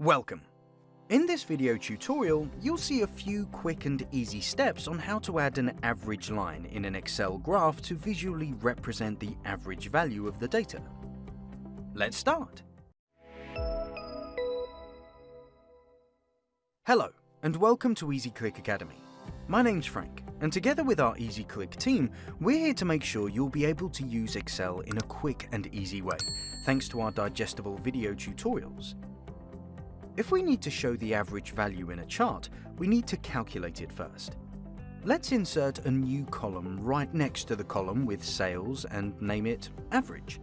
Welcome! In this video tutorial, you'll see a few quick and easy steps on how to add an average line in an Excel graph to visually represent the average value of the data. Let's start! Hello, and welcome to EasyClick Academy. My name's Frank, and together with our EasyClick team, we're here to make sure you'll be able to use Excel in a quick and easy way, thanks to our digestible video tutorials. If we need to show the average value in a chart, we need to calculate it first. Let's insert a new column right next to the column with sales and name it average.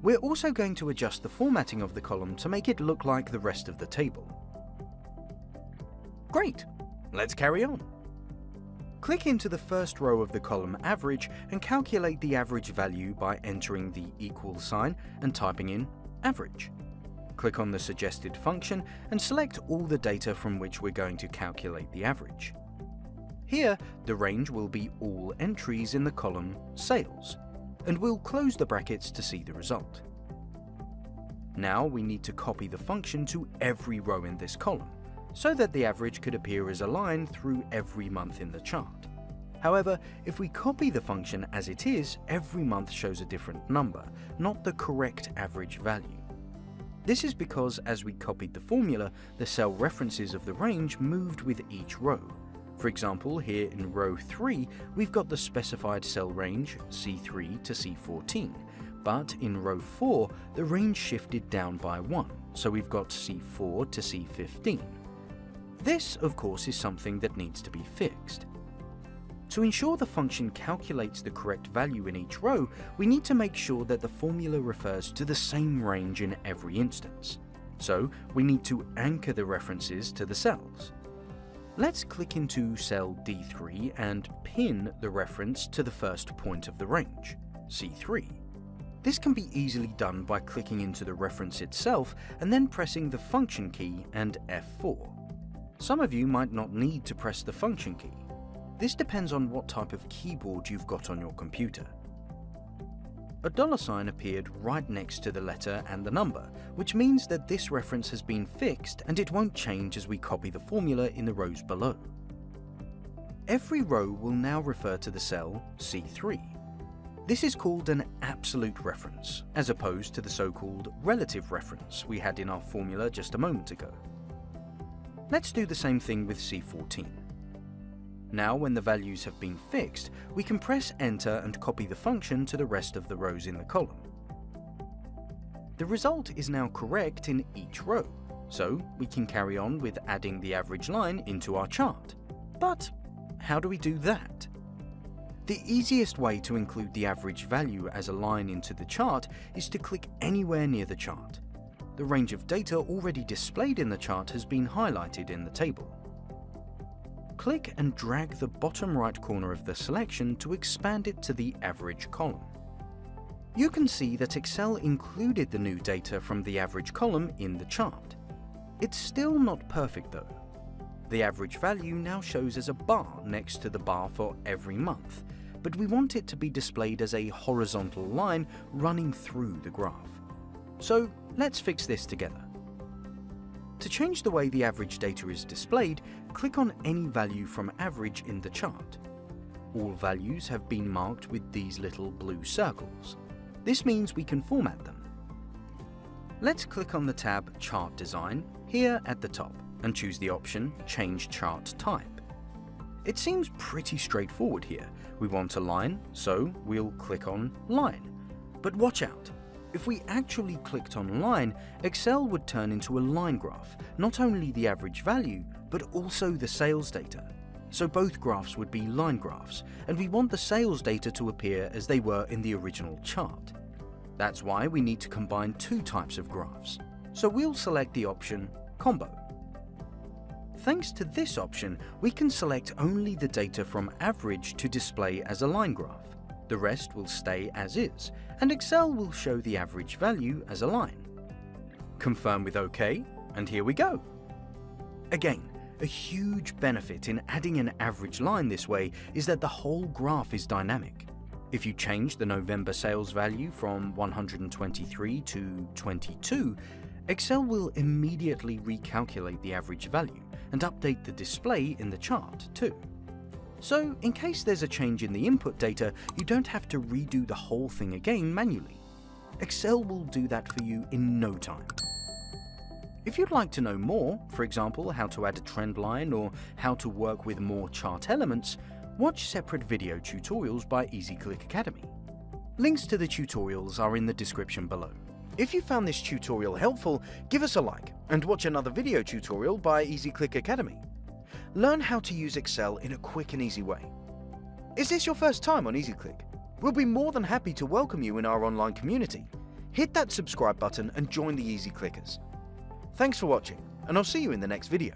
We're also going to adjust the formatting of the column to make it look like the rest of the table. Great, let's carry on. Click into the first row of the column average and calculate the average value by entering the equal sign and typing in average. Click on the suggested function and select all the data from which we're going to calculate the average. Here, the range will be all entries in the column Sales, and we'll close the brackets to see the result. Now we need to copy the function to every row in this column, so that the average could appear as a line through every month in the chart. However, if we copy the function as it is, every month shows a different number, not the correct average value. This is because as we copied the formula, the cell references of the range moved with each row. For example, here in row 3, we've got the specified cell range C3 to C14, but in row 4, the range shifted down by 1, so we've got C4 to C15. This, of course, is something that needs to be fixed. To ensure the function calculates the correct value in each row, we need to make sure that the formula refers to the same range in every instance. So we need to anchor the references to the cells. Let's click into cell D3 and pin the reference to the first point of the range, C3. This can be easily done by clicking into the reference itself and then pressing the function key and F4. Some of you might not need to press the function key. This depends on what type of keyboard you've got on your computer. A dollar sign appeared right next to the letter and the number, which means that this reference has been fixed and it won't change as we copy the formula in the rows below. Every row will now refer to the cell C3. This is called an absolute reference, as opposed to the so-called relative reference we had in our formula just a moment ago. Let's do the same thing with C14. Now when the values have been fixed, we can press enter and copy the function to the rest of the rows in the column. The result is now correct in each row, so we can carry on with adding the average line into our chart. But how do we do that? The easiest way to include the average value as a line into the chart is to click anywhere near the chart. The range of data already displayed in the chart has been highlighted in the table click and drag the bottom right corner of the selection to expand it to the average column. You can see that Excel included the new data from the average column in the chart. It's still not perfect though. The average value now shows as a bar next to the bar for every month, but we want it to be displayed as a horizontal line running through the graph. So let's fix this together. To change the way the average data is displayed, click on any value from average in the chart. All values have been marked with these little blue circles. This means we can format them. Let's click on the tab Chart Design here at the top and choose the option Change Chart Type. It seems pretty straightforward here. We want a line, so we'll click on Line. But watch out, if we actually clicked on line, Excel would turn into a line graph, not only the average value, but also the sales data. So both graphs would be line graphs, and we want the sales data to appear as they were in the original chart. That's why we need to combine two types of graphs. So we'll select the option Combo. Thanks to this option, we can select only the data from average to display as a line graph. The rest will stay as is, and Excel will show the average value as a line. Confirm with OK, and here we go. Again, a huge benefit in adding an average line this way is that the whole graph is dynamic. If you change the November sales value from 123 to 22, Excel will immediately recalculate the average value and update the display in the chart too. So, in case there's a change in the input data, you don't have to redo the whole thing again manually. Excel will do that for you in no time. If you'd like to know more, for example how to add a trend line or how to work with more chart elements, watch separate video tutorials by EasyClick Academy. Links to the tutorials are in the description below. If you found this tutorial helpful, give us a like and watch another video tutorial by EasyClick Academy. Learn how to use Excel in a quick and easy way. Is this your first time on EasyClick? We'll be more than happy to welcome you in our online community. Hit that subscribe button and join the Easy Clickers. Thanks for watching, and I'll see you in the next video.